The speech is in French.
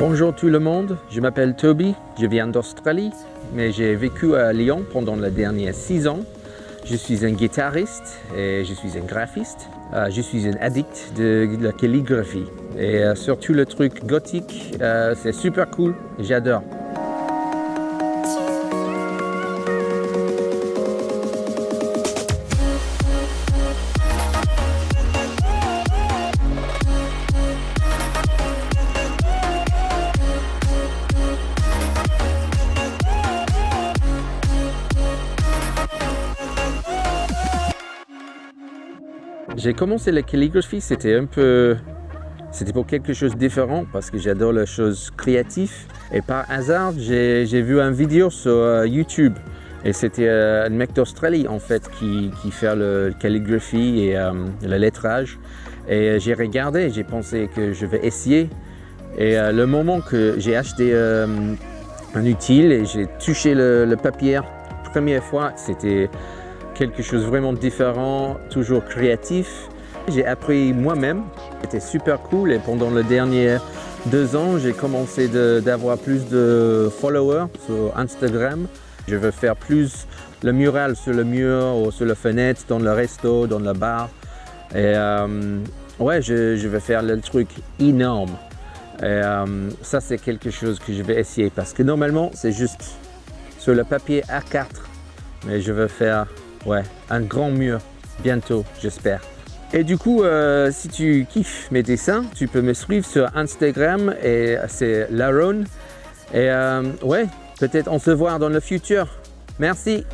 Bonjour tout le monde, je m'appelle Toby, je viens d'Australie, mais j'ai vécu à Lyon pendant les derniers six ans. Je suis un guitariste et je suis un graphiste. Euh, je suis un addict de la calligraphie. Et euh, surtout le truc gothique, euh, c'est super cool, j'adore. J'ai commencé la calligraphie, c'était un peu... C'était pour quelque chose de différent parce que j'adore les choses créatives. Et par hasard, j'ai vu une vidéo sur euh, YouTube. Et c'était euh, un mec d'Australie en fait qui, fait la calligraphie et euh, le lettrage. Et j'ai regardé, j'ai pensé que je vais essayer. Et le moment que j'ai acheté un utile et j'ai touché le papier première fois, c'était quelque chose vraiment différent, toujours créatif. J'ai appris moi-même, c'était super cool et pendant les derniers deux ans, j'ai commencé d'avoir plus de followers sur Instagram. Je veux faire plus le mural sur le mur ou sur la fenêtre, dans le resto, dans le bar. Et euh, ouais, je, vais faire le truc énorme. Et euh, ça, c'est quelque chose que je vais essayer parce que normalement, c'est juste sur le papier A4. Mais je veux faire ouais, un grand mur bientôt, j'espère. Et du coup, euh, si tu kiffes mes dessins, tu peux me suivre sur Instagram et c'est Laron. Et euh, ouais, peut-être on se voit dans le futur. Merci.